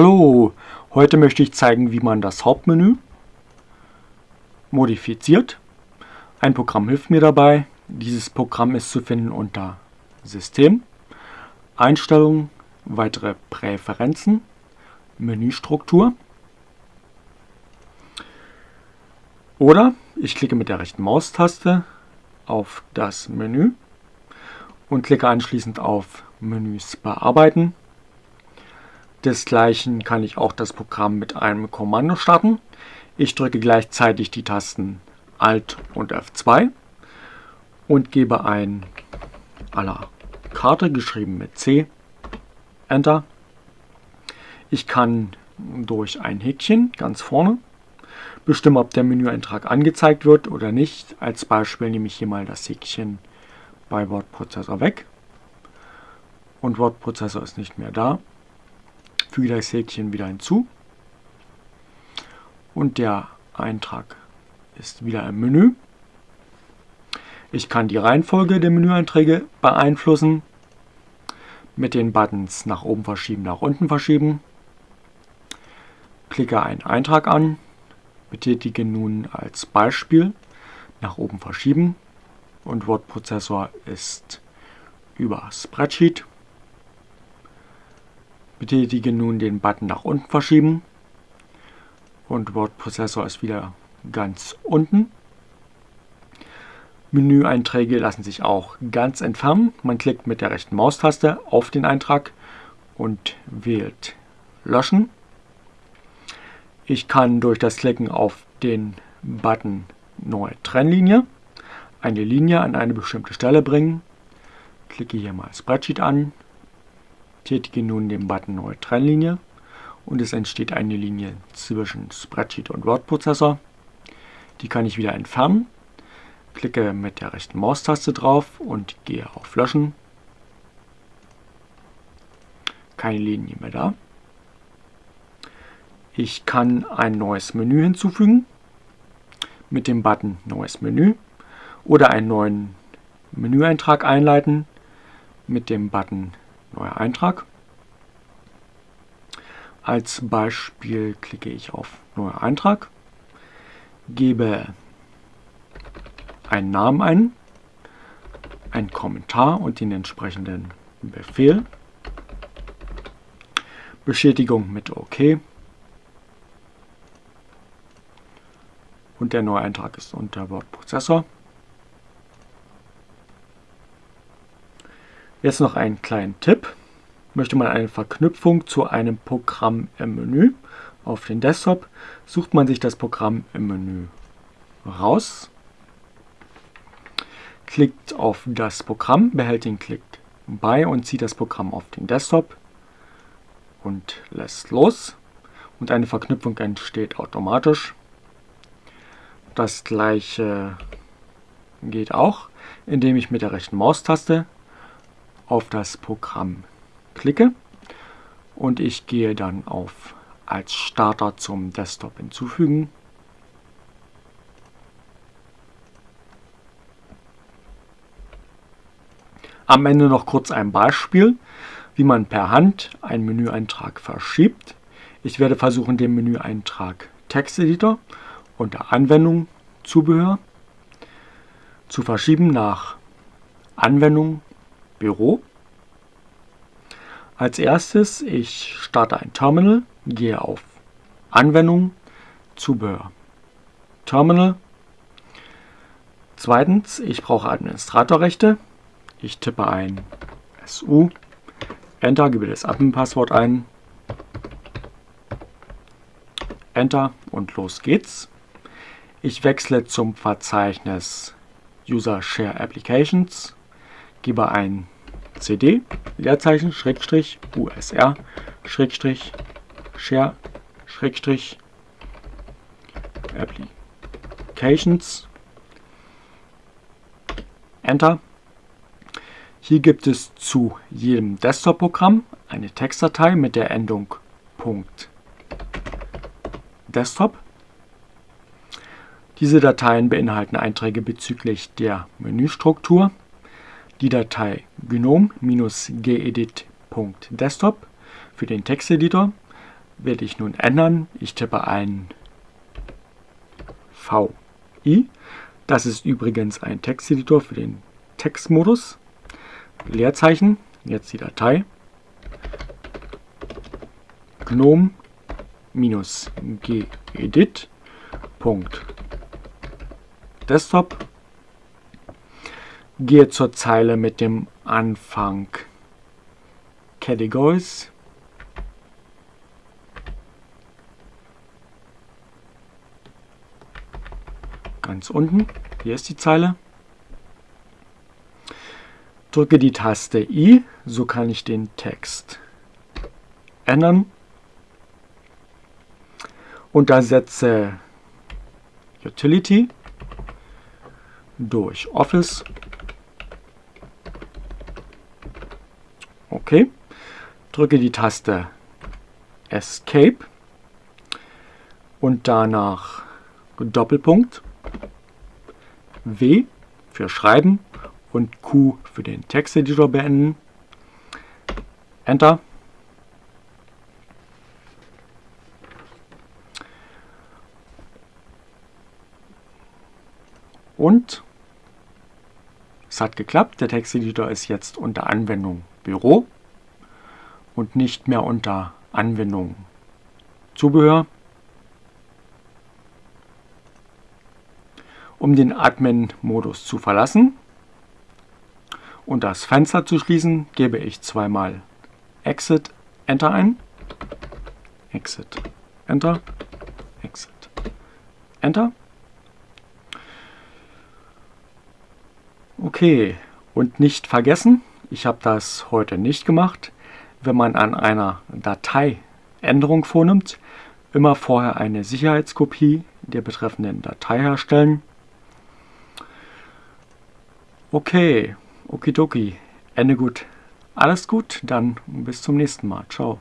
Hallo, heute möchte ich zeigen, wie man das Hauptmenü modifiziert. Ein Programm hilft mir dabei. Dieses Programm ist zu finden unter System, Einstellungen, weitere Präferenzen, Menüstruktur. Oder ich klicke mit der rechten Maustaste auf das Menü und klicke anschließend auf Menüs bearbeiten. Desgleichen kann ich auch das Programm mit einem Kommando starten. Ich drücke gleichzeitig die Tasten Alt und F2 und gebe ein à la Karte, geschrieben mit C, Enter. Ich kann durch ein Häkchen ganz vorne bestimmen, ob der Menüeintrag angezeigt wird oder nicht. Als Beispiel nehme ich hier mal das Häkchen bei Wortprozessor weg und Wortprozessor ist nicht mehr da. Füge das Häkchen wieder hinzu und der Eintrag ist wieder im Menü. Ich kann die Reihenfolge der Menüeinträge beeinflussen mit den Buttons nach oben verschieben, nach unten verschieben. Klicke einen Eintrag an, betätige nun als Beispiel nach oben verschieben und Wortprozessor ist über Spreadsheet. Betätige nun den Button nach unten verschieben und Wortprozessor ist wieder ganz unten. Menüeinträge lassen sich auch ganz entfernen. Man klickt mit der rechten Maustaste auf den Eintrag und wählt Löschen. Ich kann durch das Klicken auf den Button Neue Trennlinie eine Linie an eine bestimmte Stelle bringen. Klicke hier mal Spreadsheet an, tätige nun den Button Neue Trennlinie und es entsteht eine Linie zwischen Spreadsheet und Wordprozessor. Die kann ich wieder entfernen. Klicke mit der rechten Maustaste drauf und gehe auf Löschen. Keine Linie mehr da. Ich kann ein neues Menü hinzufügen mit dem Button Neues Menü oder einen neuen Menüeintrag einleiten mit dem Button Neuer Eintrag. Als Beispiel klicke ich auf Neuer Eintrag, gebe einen Namen ein, einen Kommentar und den entsprechenden Befehl, Bestätigung mit OK und der neue Eintrag ist unter Wortprozessor. Jetzt noch einen kleinen Tipp. Möchte man eine Verknüpfung zu einem Programm im Menü auf den Desktop, sucht man sich das Programm im Menü raus, klickt auf das Programm, behält den Klick bei und zieht das Programm auf den Desktop und lässt los und eine Verknüpfung entsteht automatisch. Das gleiche geht auch, indem ich mit der rechten Maustaste auf das Programm klicke und ich gehe dann auf als Starter zum Desktop hinzufügen. Am Ende noch kurz ein Beispiel, wie man per Hand einen Menüeintrag verschiebt. Ich werde versuchen, den Menüeintrag Texteditor unter Anwendung, Zubehör zu verschieben nach Anwendung, Büro. Als erstes, ich starte ein Terminal, gehe auf Anwendung, Zubehör, Terminal. Zweitens, ich brauche Administratorrechte. Ich tippe ein SU, Enter, gebe das Admin-Passwort ein, Enter und los geht's. Ich wechsle zum Verzeichnis User Share Applications, gebe ein cd Leerzeichen Schrägstrich usr Schrägstrich share Schrägstrich applications Enter. Hier gibt es zu jedem Desktop-Programm eine Textdatei mit der Endung .desktop. Diese Dateien beinhalten Einträge bezüglich der Menüstruktur, die Datei gnome-gedit.desktop für den Texteditor werde ich nun ändern. Ich tippe ein VI. Das ist übrigens ein Texteditor für den Textmodus. Leerzeichen, jetzt die Datei. gnome gedit. Desktop. Gehe zur Zeile mit dem Anfang Categories ganz unten. Hier ist die Zeile. Drücke die Taste I, so kann ich den Text ändern. Und ersetze Utility durch Office. Okay. Drücke die Taste Escape und danach Doppelpunkt. W für Schreiben und Q für den Texteditor beenden. Enter. Und es hat geklappt. Der Texteditor ist jetzt unter Anwendung Büro und nicht mehr unter Anwendung Zubehör. Um den Admin-Modus zu verlassen und das Fenster zu schließen, gebe ich zweimal Exit Enter ein. Exit Enter. Exit Enter. Okay, und nicht vergessen, ich habe das heute nicht gemacht, wenn man an einer Datei Änderung vornimmt, immer vorher eine Sicherheitskopie der betreffenden Datei herstellen Okay, okidoki. Ende gut. Alles gut, dann bis zum nächsten Mal. Ciao.